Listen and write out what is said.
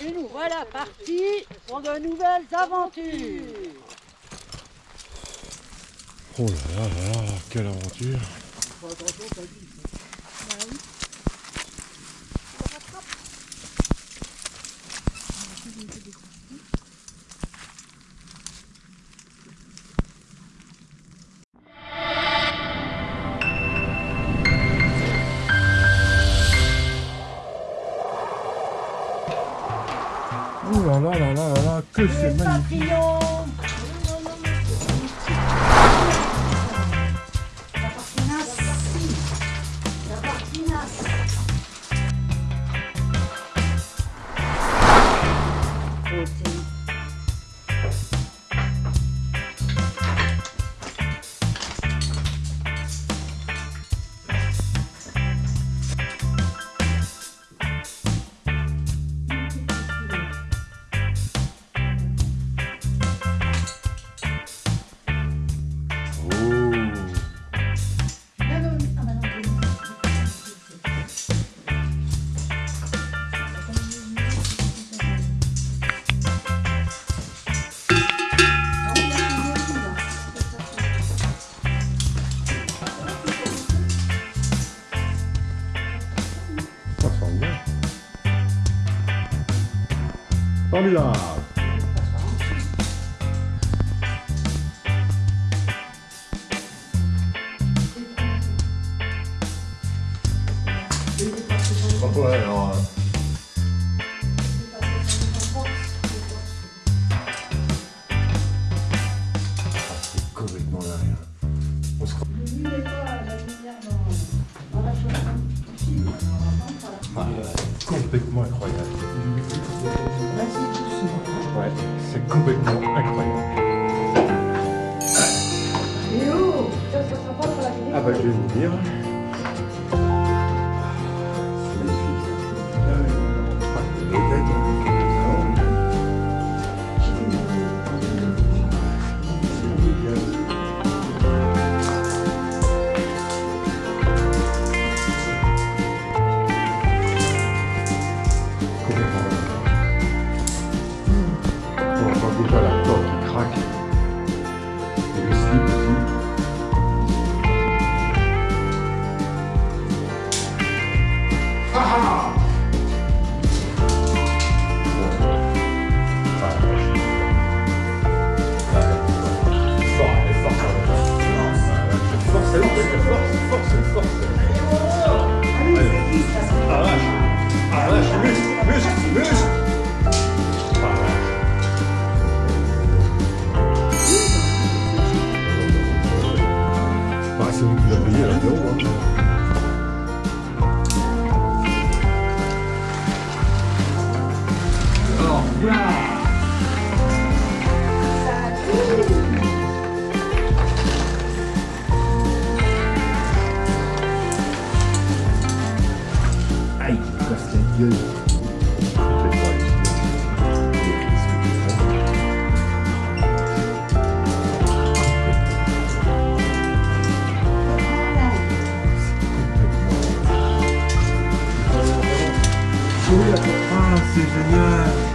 Et nous voilà partis pour de nouvelles aventures. Oh là là là là, quelle aventure Oh là là là là là là, que c'est magnifique. Papillon Formidable. Ouais, alors, complètement incroyable. C'est complètement incroyable. Ah bah je vais vous dire. Fais Ah, c'est génial